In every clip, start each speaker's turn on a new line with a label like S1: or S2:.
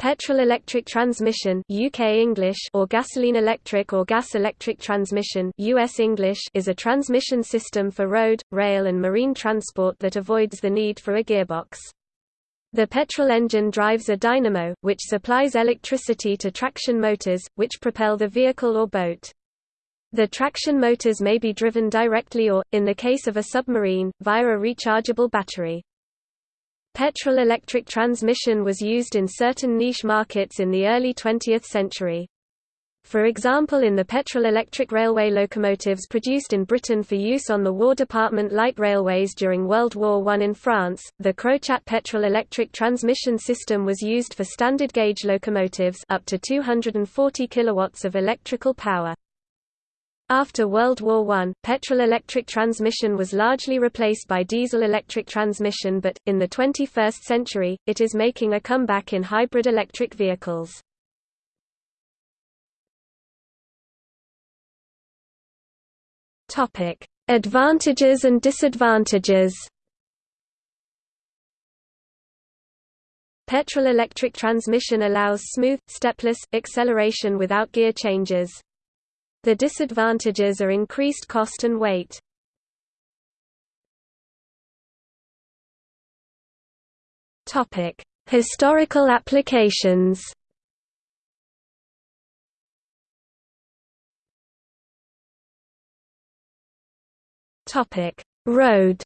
S1: Petrol-electric transmission UK English or gasoline-electric or gas-electric transmission US English is a transmission system for road, rail and marine transport that avoids the need for a gearbox. The petrol engine drives a dynamo, which supplies electricity to traction motors, which propel the vehicle or boat. The traction motors may be driven directly or, in the case of a submarine, via a rechargeable battery. Petrol-electric transmission was used in certain niche markets in the early 20th century. For example in the petrol-electric railway locomotives produced in Britain for use on the War Department light railways during World War I in France, the Crochat petrol-electric transmission system was used for standard gauge locomotives up to 240 kilowatts of electrical power. After World War I, petrol-electric transmission was largely replaced by diesel-electric transmission but, in the 21st century, it is making a comeback in hybrid electric vehicles. Advantages and disadvantages Petrol-electric transmission allows smooth, stepless, acceleration without gear changes. The disadvantages are increased cost and weight. Topic: Historical applications. Topic: Road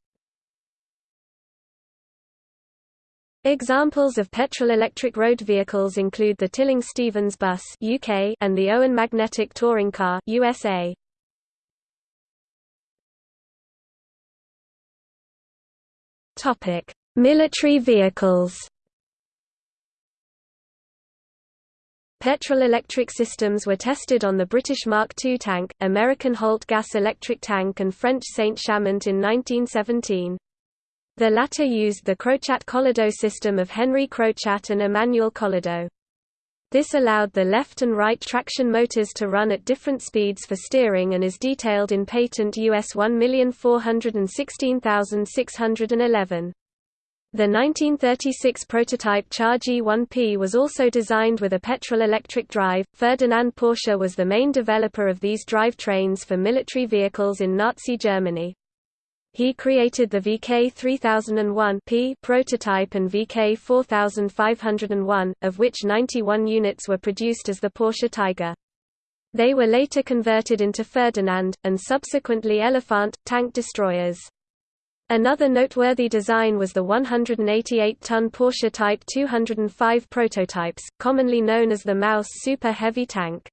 S1: Examples of petrol-electric road vehicles include the Tilling-Stevens bus (UK) and the Owen magnetic touring car (USA). Topic: Military vehicles. Petrol-electric systems were tested on the British Mark II tank, American Holt gas electric tank and French Saint-Chamond in 1917. The latter used the Crochat-Collardeau system of Henry Crochat and Emmanuel Collardeau. This allowed the left and right traction motors to run at different speeds for steering and is detailed in patent US 1416611. The 1936 prototype Char G1P was also designed with a petrol-electric drive. Ferdinand Porsche was the main developer of these drivetrains for military vehicles in Nazi Germany. He created the VK 3001 P prototype and VK 4501, of which 91 units were produced as the Porsche Tiger. They were later converted into Ferdinand, and subsequently Elephant, tank destroyers. Another noteworthy design was the 188-ton Porsche Type 205 prototypes, commonly known as the Maus Super Heavy Tank.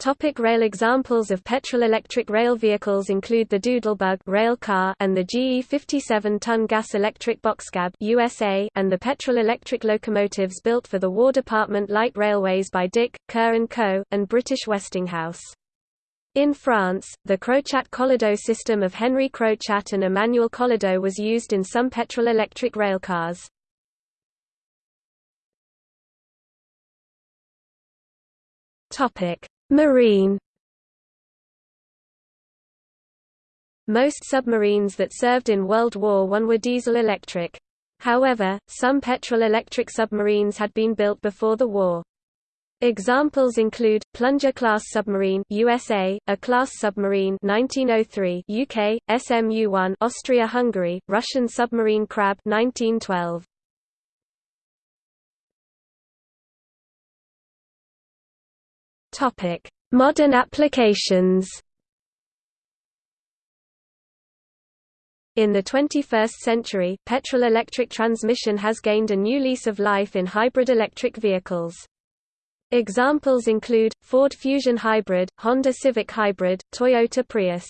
S1: Topic rail Examples of petrol-electric rail vehicles include the Doodlebug rail car and the GE 57-ton gas-electric boxcab USA and the petrol-electric locomotives built for the War Department light railways by Dick, Kerr & Co., and British Westinghouse. In France, the Crochat-Collardeau system of Henry Crochat and Emmanuel Collardeau was used in some petrol-electric railcars. Topic Marine Most submarines that served in World War I were diesel-electric. However, some petrol-electric submarines had been built before the war. Examples include Plunger-class submarine USA, A-class submarine 1903 UK, SMU-1 Austria-Hungary, Russian submarine Krab 1912. Topic: Modern applications. In the 21st century, petrol-electric transmission has gained a new lease of life in hybrid electric vehicles. Examples include, Ford Fusion Hybrid, Honda Civic Hybrid, Toyota Prius.